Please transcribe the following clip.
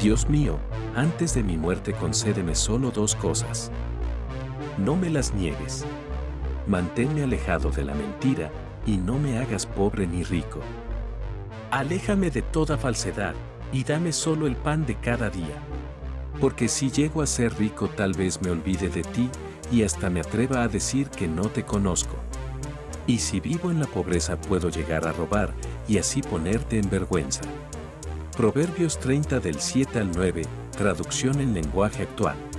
Dios mío, antes de mi muerte concédeme solo dos cosas. No me las niegues. Manténme alejado de la mentira y no me hagas pobre ni rico. Aléjame de toda falsedad y dame solo el pan de cada día. Porque si llego a ser rico tal vez me olvide de ti y hasta me atreva a decir que no te conozco. Y si vivo en la pobreza puedo llegar a robar y así ponerte en vergüenza. Proverbios 30 del 7 al 9, traducción en lenguaje actual.